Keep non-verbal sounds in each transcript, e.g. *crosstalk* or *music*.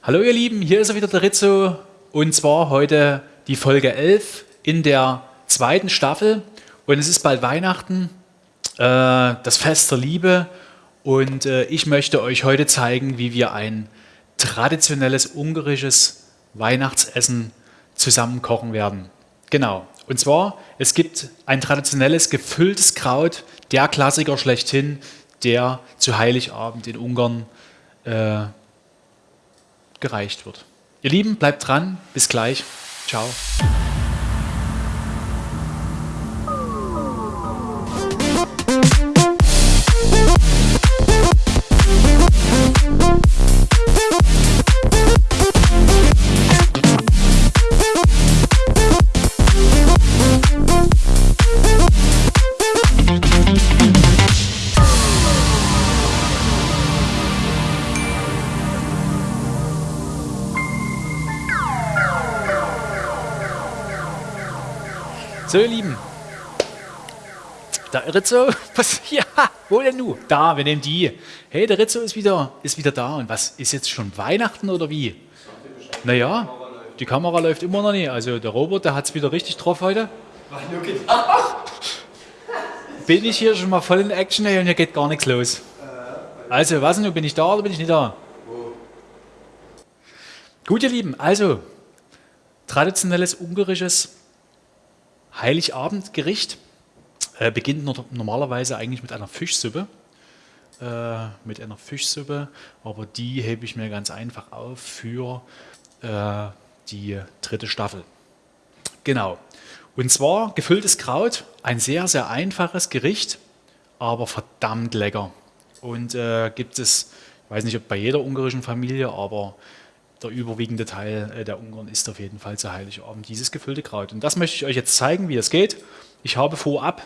Hallo ihr Lieben, hier ist er wieder der Rizzo. Und zwar heute die Folge 11 in der zweiten Staffel. Und es ist bald Weihnachten, äh, das Fest der Liebe. Und äh, ich möchte euch heute zeigen, wie wir ein traditionelles ungarisches Weihnachtsessen zusammen kochen werden. Genau, und zwar, es gibt ein traditionelles gefülltes Kraut, der Klassiker schlechthin, der zu Heiligabend in Ungarn äh, gereicht wird. Ihr Lieben, bleibt dran. Bis gleich. Ciao. So, ihr Lieben. Der Rizzo, *laughs* was, ja, wo denn du? Da, wir nehmen die. Hey, der Rizzo ist wieder, ist wieder da. Und was, ist jetzt schon Weihnachten oder wie? Naja, die Kamera läuft immer noch nicht. Also der Robert, der hat es wieder richtig drauf heute. *laughs* Bin ich hier schon mal voll in Action ey, und hier geht gar nichts los. Also, was denn, bin ich da oder bin ich nicht da? Gut, ihr Lieben, also traditionelles ungarisches Heiligabendgericht äh, beginnt normalerweise eigentlich mit einer Fischsuppe. Äh, mit einer Fischsuppe, aber die hebe ich mir ganz einfach auf für äh, die dritte Staffel. Genau. Und zwar gefülltes Kraut, ein sehr, sehr einfaches Gericht, aber verdammt lecker. Und äh, gibt es, ich weiß nicht, ob bei jeder ungarischen Familie, aber der überwiegende Teil äh, der Ungarn isst auf jeden Fall zu Heiligabend dieses gefüllte Kraut. Und das möchte ich euch jetzt zeigen, wie es geht. Ich habe vorab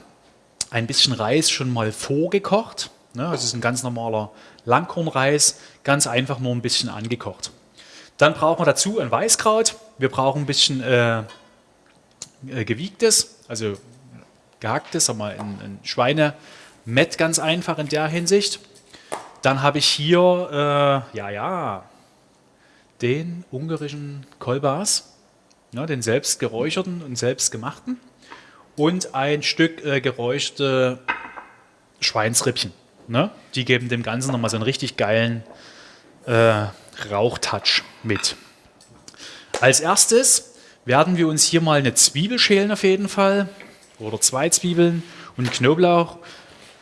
ein bisschen Reis schon mal vorgekocht. Ne, das ist ein ganz normaler Langkornreis, ganz einfach nur ein bisschen angekocht. Dann brauchen wir dazu ein Weißkraut. Wir brauchen ein bisschen äh, äh, gewiegtes, also gehacktes, sagen wir ein, ein Schweinemett ganz einfach in der Hinsicht. Dann habe ich hier, äh, ja, ja, den ungarischen Kolbas, ja, den selbst geräucherten und selbst gemachten und ein Stück äh, geräuchte Schweinsrippchen. Ne? Die geben dem Ganzen nochmal so einen richtig geilen äh, Rauchtouch mit. Als erstes werden wir uns hier mal eine Zwiebel schälen auf jeden Fall oder zwei Zwiebeln und Knoblauch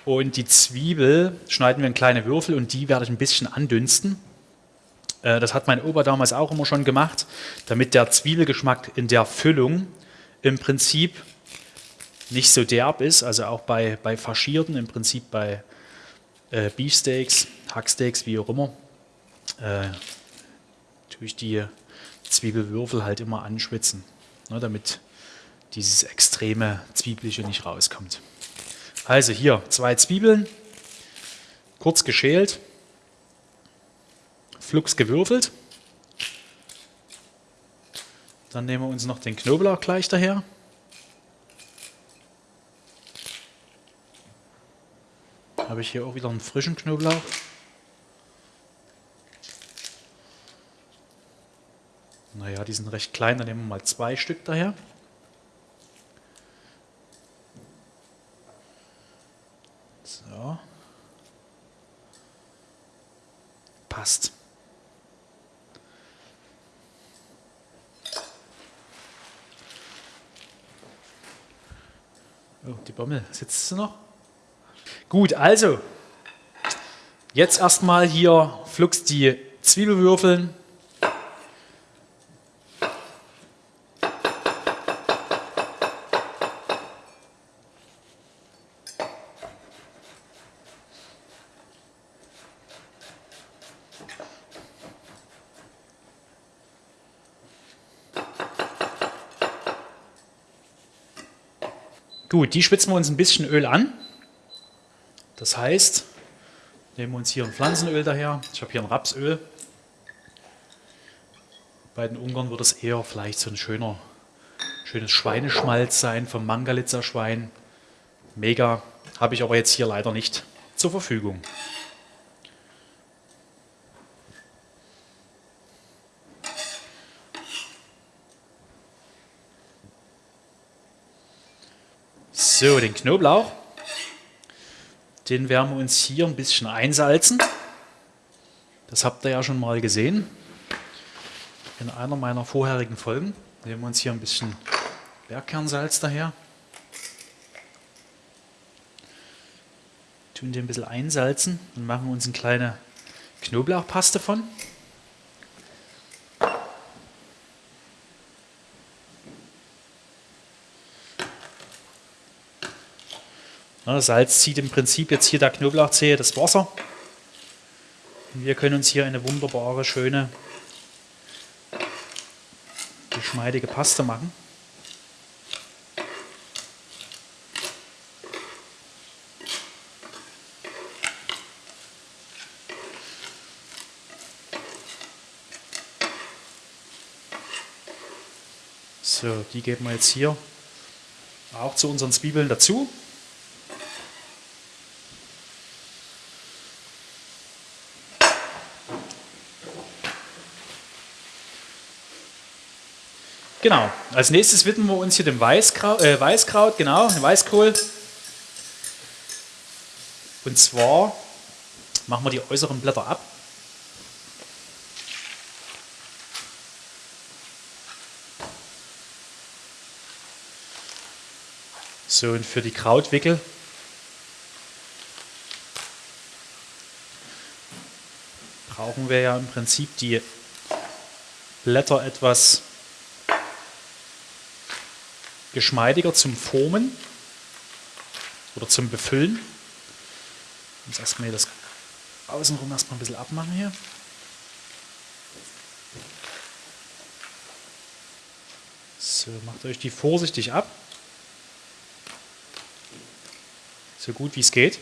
und die Zwiebel schneiden wir in kleine Würfel und die werde ich ein bisschen andünsten. Äh, das hat mein Opa damals auch immer schon gemacht, damit der Zwiebelgeschmack in der Füllung im Prinzip nicht so derb ist, also auch bei, bei Faschierten, im Prinzip bei äh, Beefsteaks, Hacksteaks, wie auch immer, äh, tue ich die Zwiebelwürfel halt immer anschwitzen, ne, damit dieses extreme Zwiebliche nicht rauskommt. Also hier zwei Zwiebeln, kurz geschält, flugs gewürfelt. Dann nehmen wir uns noch den Knoblauch gleich daher. Habe ich hier auch wieder einen frischen Knoblauch. Naja, die sind recht klein, dann nehmen wir mal zwei Stück daher. So. Passt. Oh, die Bommel, sitzt sie noch? Gut, also, jetzt erstmal hier flugs die Zwiebelwürfeln. Gut, die schwitzen wir uns ein bisschen Öl an. Das heißt, nehmen wir uns hier ein Pflanzenöl daher. Ich habe hier ein Rapsöl. Bei den Ungarn wird es eher vielleicht so ein schöner, schönes Schweineschmalz sein vom Mangalitzer Schwein. Mega, habe ich aber jetzt hier leider nicht zur Verfügung. So, den Knoblauch, den werden wir uns hier ein bisschen einsalzen. Das habt ihr ja schon mal gesehen in einer meiner vorherigen Folgen. Nehmen wir uns hier ein bisschen Bergkernsalz daher. Tun den ein bisschen einsalzen und machen uns eine kleine Knoblauchpaste von. Salz zieht im Prinzip jetzt hier der Knoblauchzehe das Wasser. Wir können uns hier eine wunderbare, schöne, geschmeidige Paste machen. So, die geben wir jetzt hier auch zu unseren Zwiebeln dazu. Genau, als nächstes widmen wir uns hier dem Weißkraut, äh, Weißkraut genau, dem Weißkohl. Und zwar machen wir die äußeren Blätter ab. So, und für die Krautwickel brauchen wir ja im Prinzip die Blätter etwas geschmeidiger zum Formen oder zum Befüllen. Jetzt erstmal das außenrum erstmal ein bisschen abmachen hier. So, macht euch die vorsichtig ab. So gut wie es geht.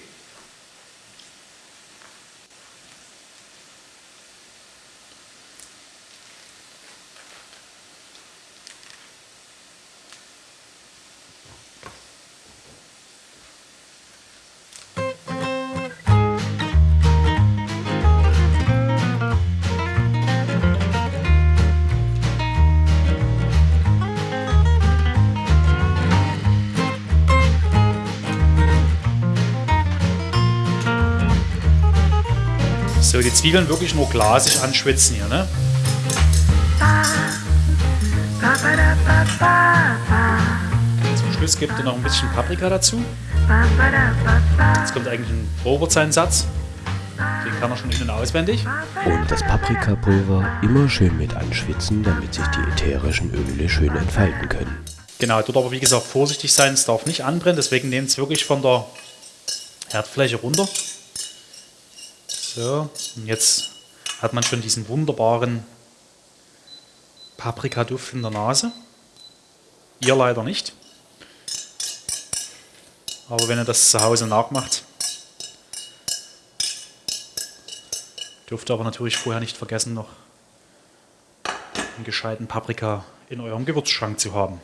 Zwiebeln wirklich nur glasig anschwitzen hier, ne? Zum Schluss gibt ihr noch ein bisschen Paprika dazu. Jetzt kommt eigentlich ein Robert seinen Satz. Den kann er schon innen auswendig. Und das Paprikapulver immer schön mit anschwitzen, damit sich die ätherischen Öle schön entfalten können. Genau, dort aber wie gesagt vorsichtig sein, es darf nicht anbrennen, deswegen nehmt es wirklich von der Herdfläche runter. So, und jetzt hat man schon diesen wunderbaren Paprikaduft in der Nase. Ihr leider nicht. Aber wenn ihr das zu Hause nachmacht, dürft ihr aber natürlich vorher nicht vergessen, noch einen gescheiten Paprika in eurem Gewürzschrank zu haben.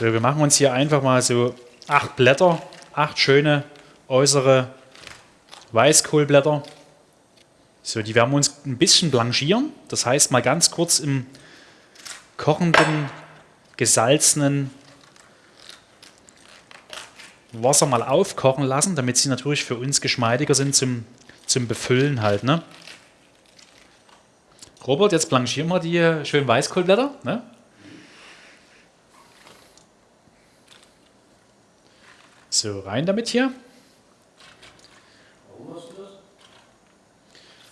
So, wir machen uns hier einfach mal so acht Blätter, acht schöne äußere Weißkohlblätter. So, die werden wir uns ein bisschen blanchieren. Das heißt, mal ganz kurz im kochenden, gesalzenen Wasser mal aufkochen lassen, damit sie natürlich für uns geschmeidiger sind zum, zum Befüllen halt. Ne? Robert, jetzt blanchieren wir die schönen Weißkohlblätter. Ne? So, rein damit hier.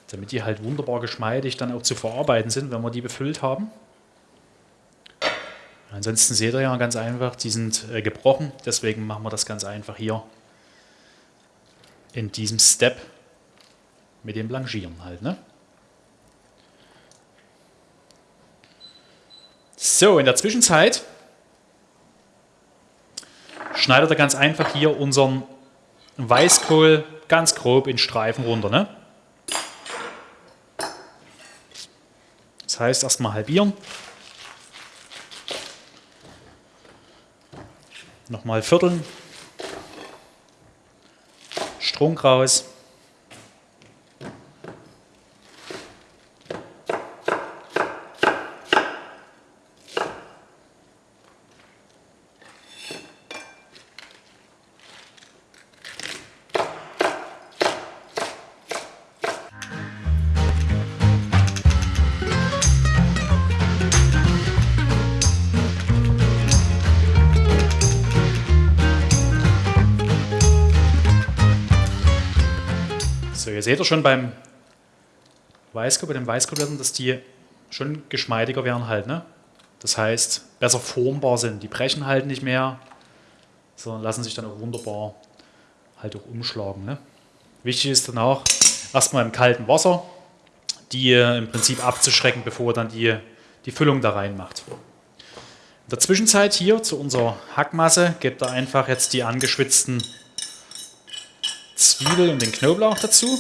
Damit die halt wunderbar geschmeidig dann auch zu verarbeiten sind, wenn wir die befüllt haben. Ansonsten seht ihr ja ganz einfach, die sind äh, gebrochen, deswegen machen wir das ganz einfach hier in diesem Step mit dem Blanchieren halt. Ne? So, in der Zwischenzeit schneidet er ganz einfach hier unseren Weißkohl ganz grob in Streifen runter. Ne? Das heißt, erstmal halbieren. Nochmal vierteln. Strunk raus. Ihr seht ja schon beim Weißkohl, bei den Weißkohlblättern, dass die schon geschmeidiger werden halt. Ne? Das heißt, besser formbar sind. Die brechen halt nicht mehr, sondern lassen sich dann auch wunderbar halt auch umschlagen. Ne? Wichtig ist dann auch, erstmal im kalten Wasser die im Prinzip abzuschrecken, bevor dann die, die Füllung da reinmacht. In der Zwischenzeit hier zu unserer Hackmasse gebt ihr einfach jetzt die angeschwitzten Zwiebel und den Knoblauch dazu.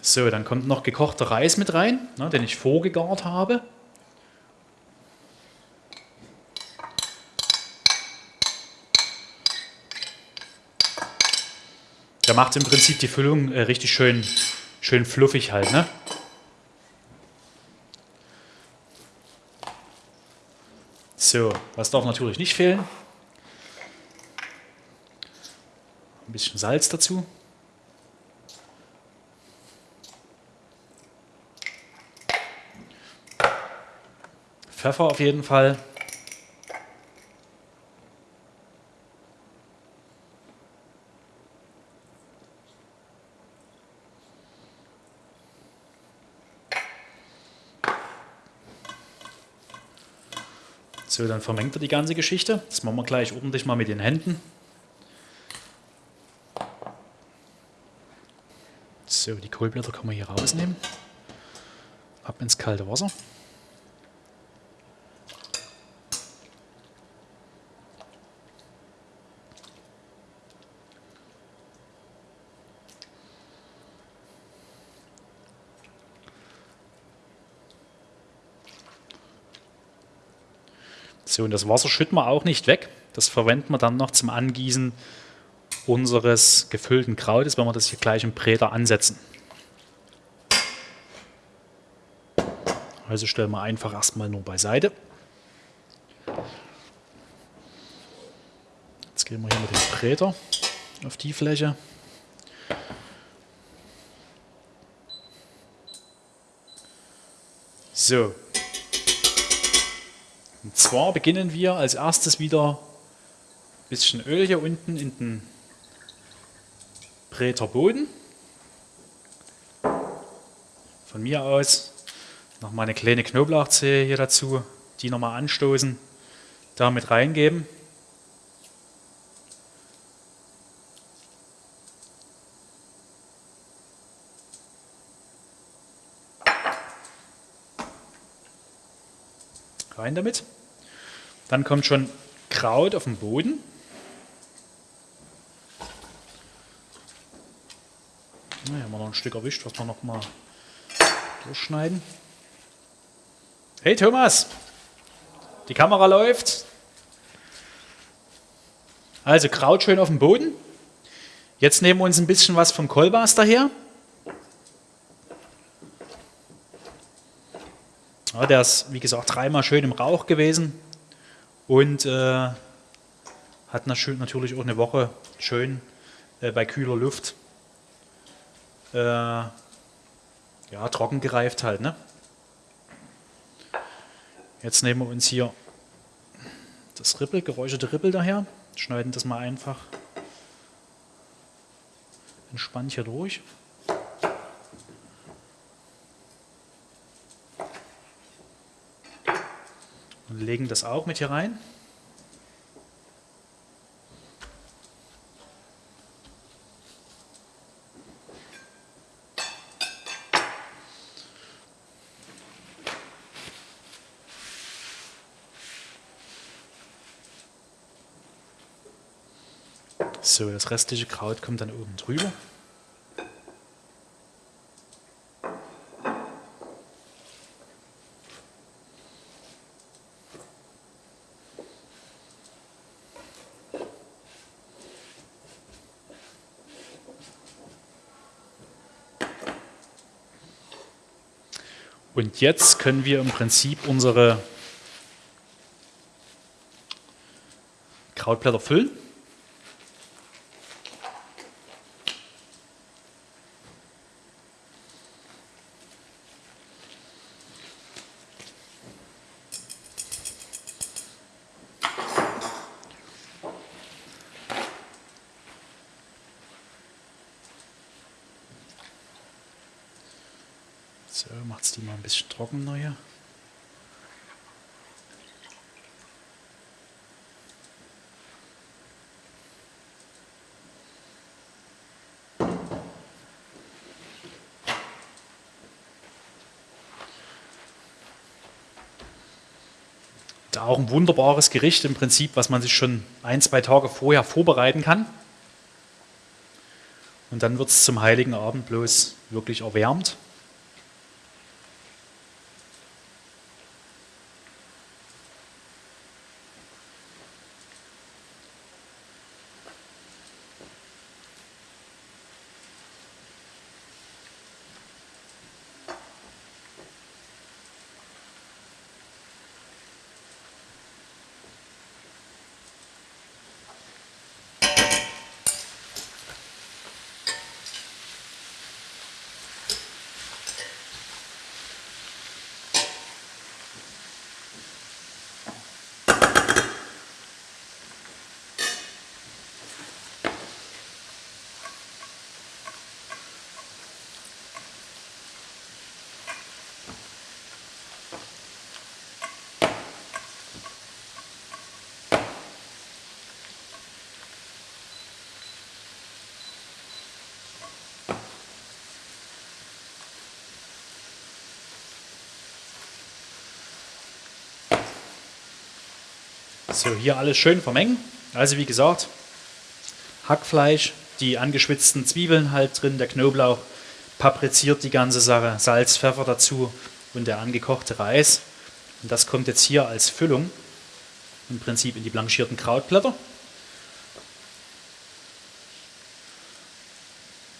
So, dann kommt noch gekochter Reis mit rein, ne, den ich vorgegart habe. Der macht im Prinzip die Füllung äh, richtig schön, schön fluffig halt. Ne? So, was darf natürlich nicht fehlen? Ein bisschen Salz dazu. Pfeffer auf jeden Fall. So, dann vermengt er die ganze Geschichte. Das machen wir gleich ordentlich mal mit den Händen. So, die Kohlblätter kann man hier rausnehmen. Ab ins kalte Wasser. So, das Wasser schütten wir auch nicht weg. Das verwenden wir dann noch zum Angießen unseres gefüllten Krautes, wenn wir das hier gleich im Bräter ansetzen. Also stellen wir einfach erstmal nur beiseite. Jetzt gehen wir hier mit dem Bräter auf die Fläche. So, und zwar beginnen wir als erstes wieder ein bisschen Öl hier unten in den Bräter Boden. Von mir aus noch mal eine kleine Knoblauchzehe hier dazu, die nochmal anstoßen, damit reingeben. Rein damit. Dann kommt schon Kraut auf den Boden. Na, hier haben wir noch ein Stück erwischt, was wir noch mal durchschneiden. Hey Thomas, die Kamera läuft. Also Kraut schön auf dem Boden. Jetzt nehmen wir uns ein bisschen was vom Kolbas daher. Ja, der ist, wie gesagt, dreimal schön im Rauch gewesen und äh, hat natürlich auch eine Woche schön äh, bei kühler Luft äh, ja, trocken gereift halt. Ne? Jetzt nehmen wir uns hier das Rippel, geräucherte Rippel daher, schneiden das mal einfach entspannt hier durch. Und legen das auch mit hier rein. So, das restliche Kraut kommt dann oben drüber. Und jetzt können wir im Prinzip unsere Krautblätter füllen. So, macht es die mal ein bisschen trockener hier. Da auch ein wunderbares Gericht im Prinzip, was man sich schon ein, zwei Tage vorher vorbereiten kann. Und dann wird es zum heiligen Abend bloß wirklich erwärmt. So, hier alles schön vermengen. Also wie gesagt, Hackfleisch, die angeschwitzten Zwiebeln halt drin, der Knoblauch, papriziert die ganze Sache, Salz, Pfeffer dazu und der angekochte Reis. Und das kommt jetzt hier als Füllung im Prinzip in die blanchierten Krautblätter.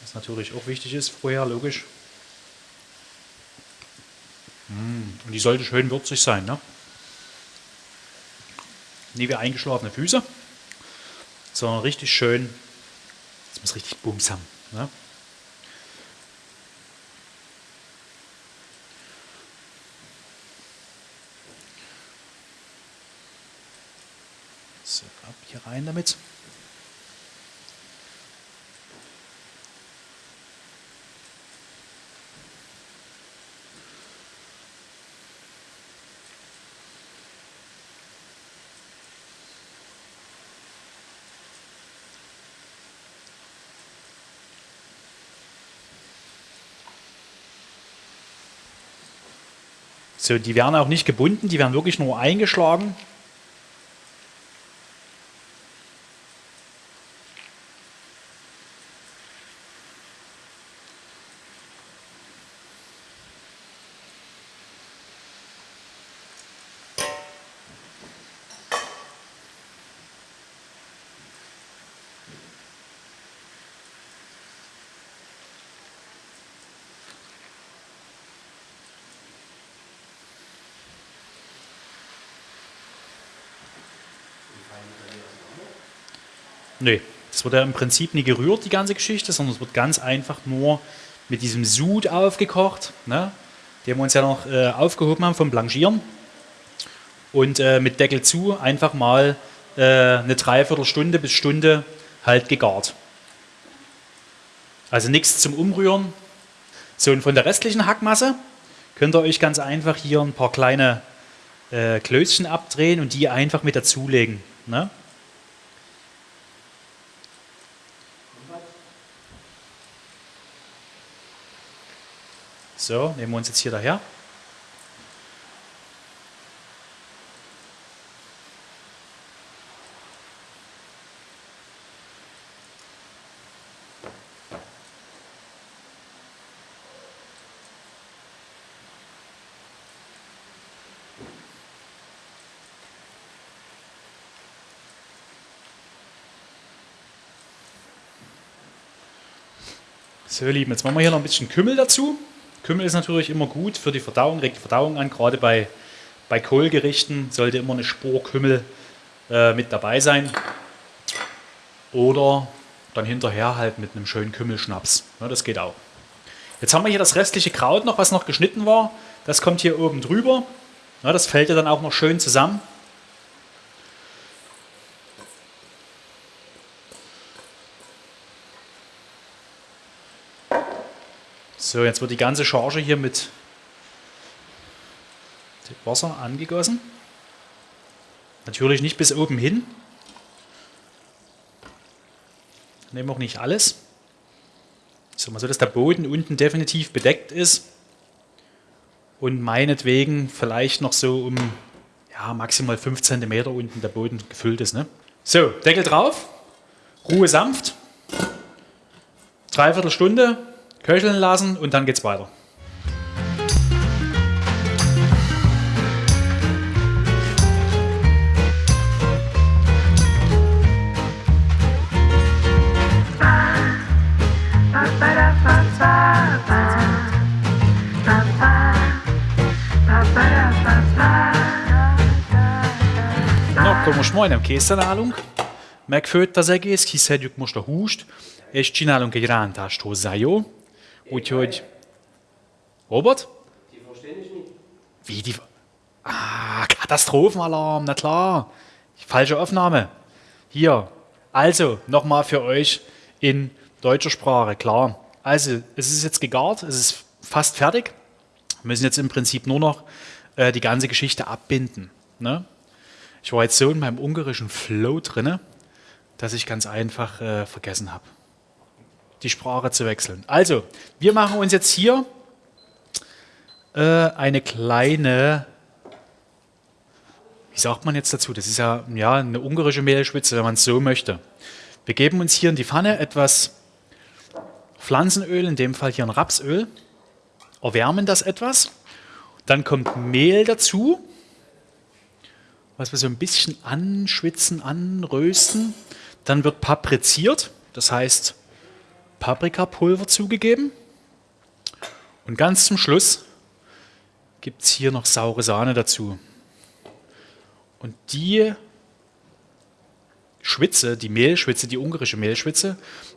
Was natürlich auch wichtig ist vorher, logisch. Mm, und die sollte schön würzig sein. Ne? Nie wie eingeschlafene Füße, sondern richtig schön, das muss richtig Bums haben. Ne? So, ab hier rein damit. So, die werden auch nicht gebunden, die werden wirklich nur eingeschlagen. Nee, das wird ja im Prinzip nie gerührt, die ganze Geschichte, sondern es wird ganz einfach nur mit diesem Sud aufgekocht, ne, den wir uns ja noch äh, aufgehoben haben vom Blanchieren. Und äh, mit Deckel zu einfach mal äh, eine Dreiviertelstunde bis Stunde halt gegart. Also nichts zum Umrühren. So, und von der restlichen Hackmasse könnt ihr euch ganz einfach hier ein paar kleine äh, Klößchen abdrehen und die einfach mit dazulegen. Ne? So, nehmen wir uns jetzt hier daher. So, ihr Lieben, jetzt machen wir hier noch ein bisschen Kümmel dazu. Kümmel ist natürlich immer gut für die Verdauung, regt die Verdauung an. Gerade bei, bei Kohlgerichten sollte immer eine Spur Kümmel äh, mit dabei sein. Oder dann hinterher halt mit einem schönen Kümmelschnaps. Ja, das geht auch. Jetzt haben wir hier das restliche Kraut noch, was noch geschnitten war. Das kommt hier oben drüber. Ja, das fällt ja dann auch noch schön zusammen. So, jetzt wird die ganze Charge hier mit Wasser angegossen. Natürlich nicht bis oben hin. Nehmen auch nicht alles. Mal so, dass der Boden unten definitiv bedeckt ist. Und meinetwegen vielleicht noch so um ja, maximal 5 cm unten der Boden gefüllt ist. Ne? So, Deckel drauf. Ruhe sanft. Dreiviertel Stunde köcheln lassen und dann geht's weiter. Komoš mojnem készszenálunk, megfőtt az egész, kiszedjük most a húst, és csinálunk egy rántást hozzá, jó? Úgyhogy... Robert? Wie die... Ah, Katastrophenalarm, na klar. Falsche Aufnahme. Hier. Also, nochmal für euch in deutscher Sprache, klar. Also, es ist jetzt gegart, es ist fast fertig. Wir müssen jetzt im Prinzip nur noch äh, die ganze Geschichte abbinden. Ne? Ich war jetzt so in meinem ungarischen Flow drinne, dass ich ganz einfach äh, vergessen habe, die Sprache zu wechseln. Also, wir machen uns jetzt hier äh, eine kleine, wie sagt man jetzt dazu? Das ist ja, ja eine ungarische Mehlschwitze, wenn man es so möchte. Wir geben uns hier in die Pfanne etwas Pflanzenöl, in dem Fall hier ein Rapsöl, erwärmen das etwas. Dann kommt Mehl dazu, was wir so ein bisschen anschwitzen, anrösten. Dann wird papriziert, das heißt Paprikapulver zugegeben. Und ganz zum Schluss gibt es hier noch saure Sahne dazu. Und die Schwitze, die Mehlschwitze, die ungarische Mehlschwitze,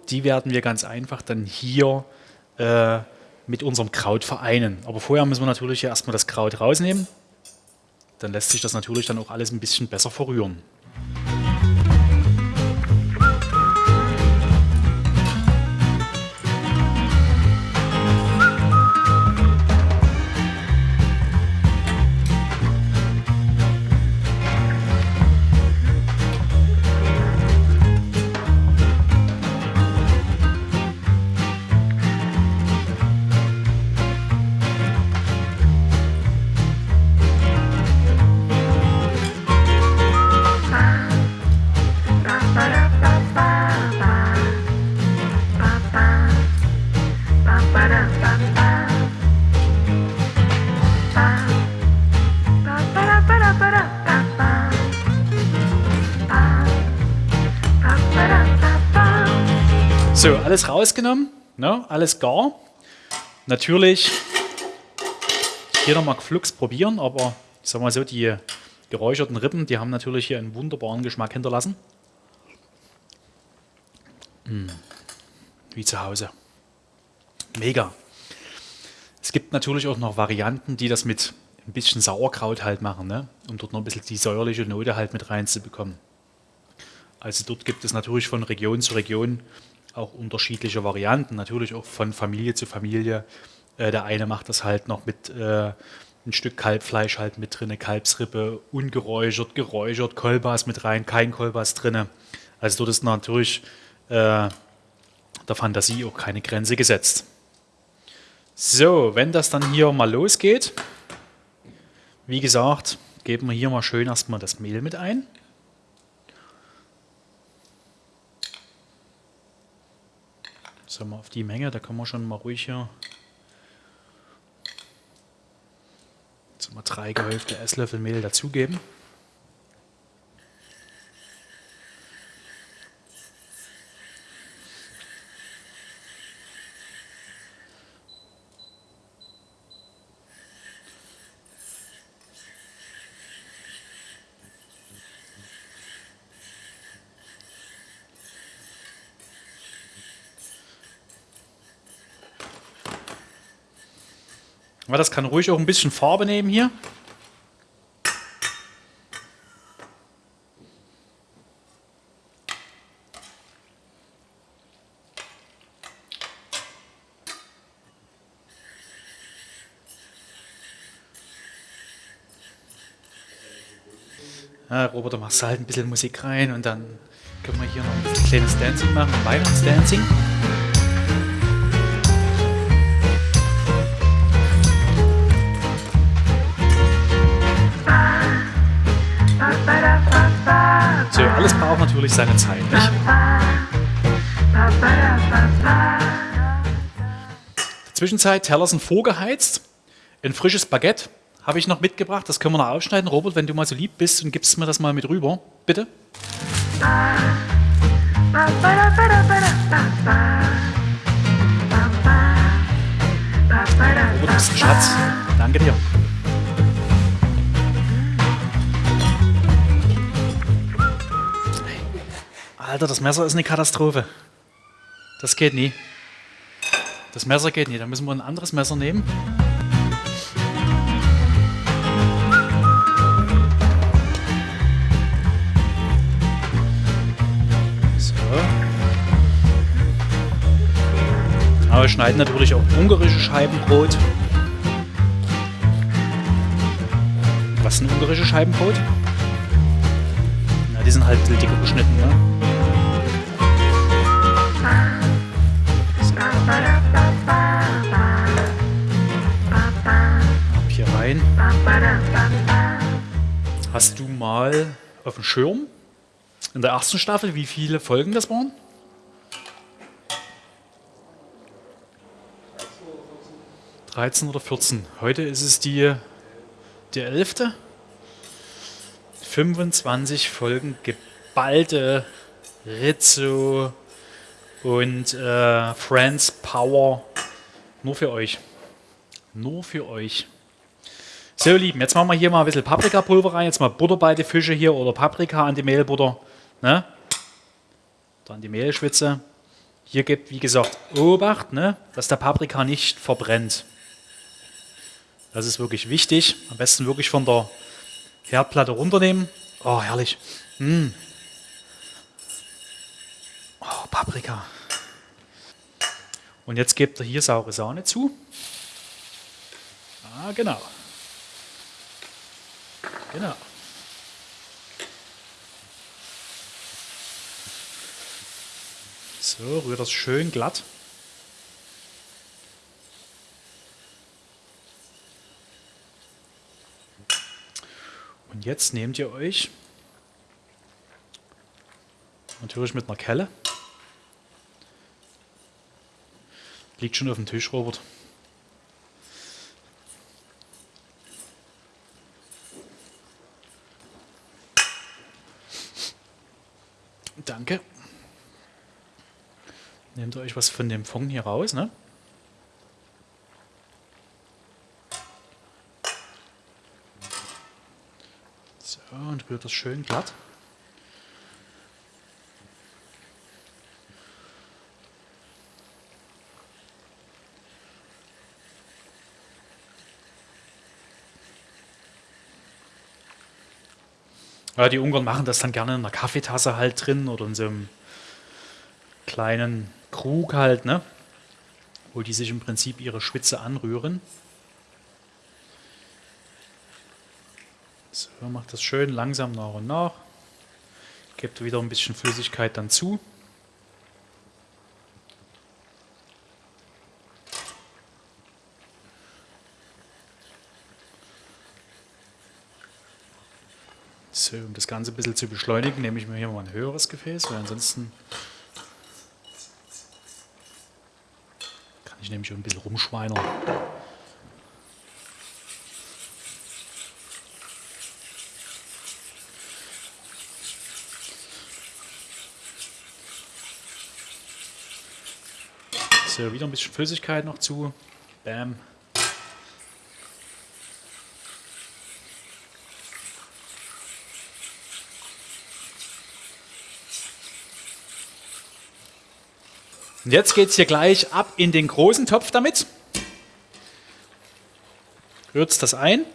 die werden wir ganz einfach dann hier äh, mit unserem Kraut vereinen. Aber vorher müssen wir natürlich erstmal das Kraut rausnehmen dann lässt sich das natürlich dann auch alles ein bisschen besser verrühren. Alles rausgenommen, ne? alles gar. Natürlich hier nochmal Flux probieren, aber ich sag mal so, die geräucherten Rippen, die haben natürlich hier einen wunderbaren Geschmack hinterlassen. Mmh. Wie zu Hause. Mega. Es gibt natürlich auch noch Varianten, die das mit ein bisschen Sauerkraut halt machen, ne? um dort noch ein bisschen die säuerliche Note halt mit reinzubekommen. Also dort gibt es natürlich von Region zu Region auch unterschiedliche Varianten, natürlich auch von Familie zu Familie. Äh, der eine macht das halt noch mit äh, ein Stück Kalbfleisch halt mit drin, Kalbsrippe, ungeräuchert, geräuchert, Kolbas mit rein, kein Kolbas drin. Also dort ist natürlich äh, der Fantasie auch keine Grenze gesetzt. So, wenn das dann hier mal losgeht, wie gesagt, geben wir hier mal schön erstmal das Mehl mit ein. Sagen wir auf die Menge, da kann man schon mal ruhig hier jetzt mal drei gehäufte Esslöffel Mehl dazugeben. Aber das kann ruhig auch ein bisschen Farbe nehmen hier. Na, Robert, du machst halt ein bisschen Musik rein und dann können wir hier noch ein kleines Dancing machen, Weihnachtsdancing. Natürlich seine Zeit, nicht? Zwischenzeit, Teller sind vorgeheizt. Ein frisches Baguette habe ich noch mitgebracht. Das können wir noch aufschneiden. Robert, wenn du mal so lieb bist und gibst mir das mal mit rüber. Bitte. Robert, du bist ein Schatz. Danke dir. Alter, das Messer ist eine Katastrophe. Das geht nie. Das Messer geht nie. Da müssen wir ein anderes Messer nehmen. So. Aber wir schneiden natürlich auch ungarische Scheibenbrot. Was ist ein ungarische Scheibenbrot? Na, die sind halt dicker geschnitten, ne? Hast du mal auf dem Schirm in der ersten Staffel, wie viele Folgen das waren? Dreizehn oder 14. Heute ist es die, die 11. 25 Folgen geballte Rizzo und äh, Friends Power nur für euch. Nur für euch. So, ihr Lieben, jetzt machen wir hier mal ein bisschen Paprikapulver rein. Jetzt mal Butter bei den Fische hier oder Paprika an die Mehlbutter. Ne? Dann die Mehlschwitze. Hier gibt, wie gesagt, Obacht, ne? dass der Paprika nicht verbrennt. Das ist wirklich wichtig. Am besten wirklich von der Herdplatte runternehmen. Oh, herrlich. Mm. Oh, Paprika. Und jetzt gebt ihr hier saure Sahne zu. Ah, genau. Genau. So, rührt das schön glatt. Und jetzt nehmt ihr euch natürlich mit einer Kelle. Liegt schon auf dem Tisch, Robert. Danke. Nehmt euch was von dem Fond hier raus, ne? So, und rührt das schön glatt. Ja, die Ungarn machen das dann gerne in einer Kaffeetasse halt drin oder in so einem kleinen Krug halt, ne? Wo die sich im Prinzip ihre Schwitze anrühren. So, macht das schön langsam nach und nach. Gebt wieder ein bisschen Flüssigkeit dann zu. So, um das Ganze ein bisschen zu beschleunigen, nehme ich mir hier mal ein höheres Gefäß, weil ansonsten ich nämlich schon ein bisschen rumschweinern. So, wieder ein bisschen Flüssigkeit noch zu. Bam. Und jetzt geht es hier gleich ab in den großen Topf damit. Rührt das ein.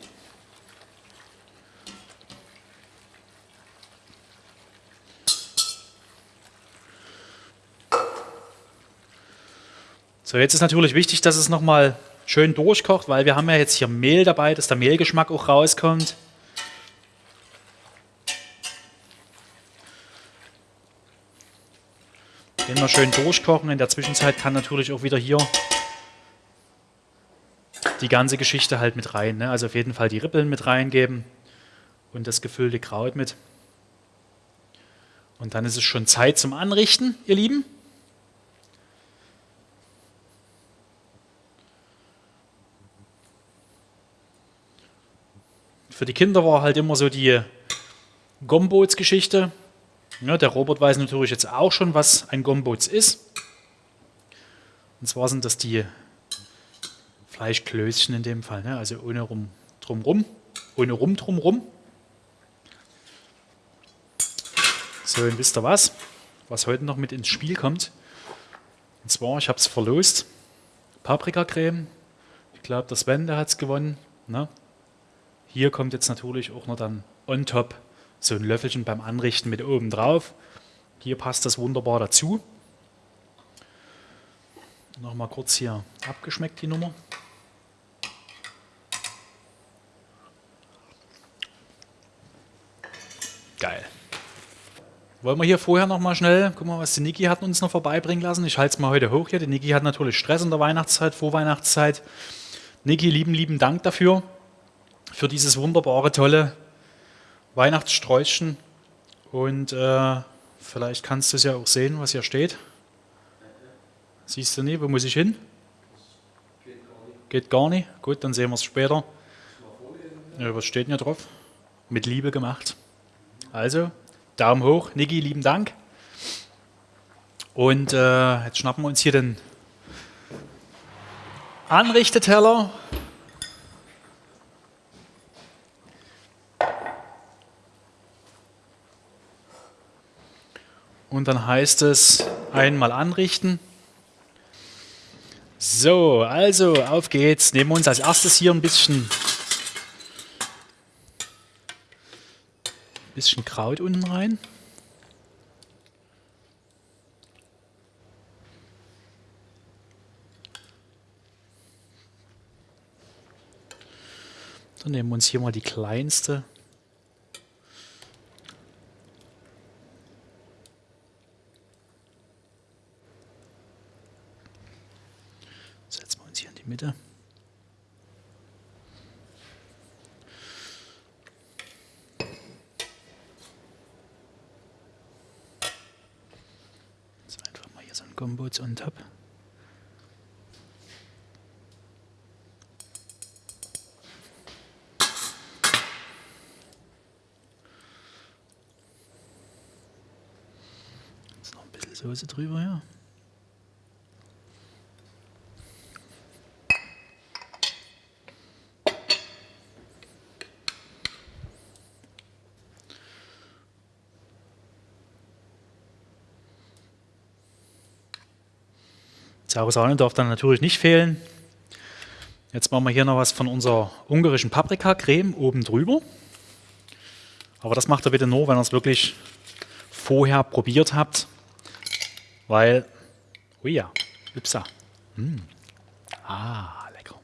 So, jetzt ist natürlich wichtig, dass es nochmal schön durchkocht, weil wir haben ja jetzt hier Mehl dabei, dass der Mehlgeschmack auch rauskommt. Immer schön durchkochen. In der Zwischenzeit kann natürlich auch wieder hier die ganze Geschichte halt mit rein. Ne? Also auf jeden Fall die Rippeln mit reingeben und das gefüllte Kraut mit. Und dann ist es schon Zeit zum Anrichten, ihr Lieben. Für die Kinder war halt immer so die Gombots-Geschichte. Ja, der Robert weiß natürlich jetzt auch schon, was ein Gombots ist. Und zwar sind das die Fleischklößchen in dem Fall, ne? also ohne rum drumrum, ohne rum drumrum. So, und wisst ihr was? Was heute noch mit ins Spiel kommt? Und zwar, ich habe es verlost, Paprikacreme. Ich glaube, der Sven, hat es gewonnen. Ne? Hier kommt jetzt natürlich auch noch dann on top so ein Löffelchen beim Anrichten mit oben drauf. Hier passt das wunderbar dazu. Nochmal kurz hier abgeschmeckt die Nummer. Geil. Wollen wir hier vorher noch mal schnell, guck mal, was die Niki hat uns noch vorbeibringen lassen. Ich halte es mal heute hoch hier. Die Niki hat natürlich Stress in der Weihnachtszeit, Vorweihnachtszeit. Niki, lieben, lieben Dank dafür für dieses wunderbare, tolle Weihnachtssträußchen. Und äh, vielleicht kannst du es ja auch sehen, was hier steht. Siehst du nicht? Wo muss ich hin? Geht gar nicht. Geht gar nicht? Gut, dann sehen wir es später. Ja, was steht denn hier drauf? Mit Liebe gemacht. Also, Daumen hoch. Niki, lieben Dank. Und äh, jetzt schnappen wir uns hier den Anrichteteller. Und dann heißt es einmal anrichten. So, also auf geht's. Nehmen wir uns als erstes hier ein bisschen, bisschen Kraut unten rein. Dann nehmen wir uns hier mal die kleinste Mitte. So einfach mal hier so ein Gombos on top. Jetzt noch ein bisschen Soße drüber, ja. Saure Sahne darf dann natürlich nicht fehlen. Jetzt machen wir hier noch was von unserer ungarischen Paprikacreme oben drüber. Aber das macht ihr bitte nur, wenn ihr es wirklich vorher probiert habt. Weil, oh ja, Upsa. Mm. Ah, lecker.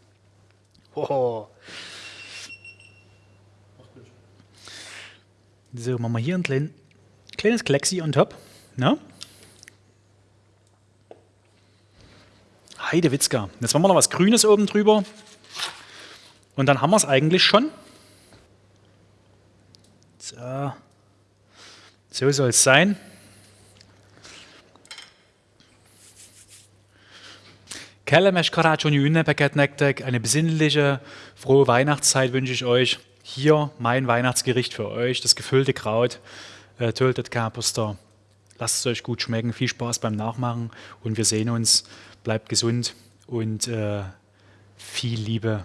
Oh. So, machen wir hier ein klein, kleines Klexi on top. Ne? Heidewitzka. Jetzt machen wir noch was Grünes oben drüber. Und dann haben wir es eigentlich schon. So, so soll es sein. Eine besinnliche, frohe Weihnachtszeit wünsche ich euch. Hier mein Weihnachtsgericht für euch, das gefüllte Kraut, äh, Töltet Kapuster. Lasst es euch gut schmecken, viel Spaß beim Nachmachen und wir sehen uns bleibt gesund und äh, viel Liebe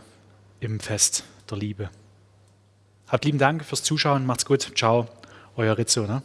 im Fest der Liebe. Habt lieben Dank fürs Zuschauen, macht's gut, ciao, euer Rizzo. Ne?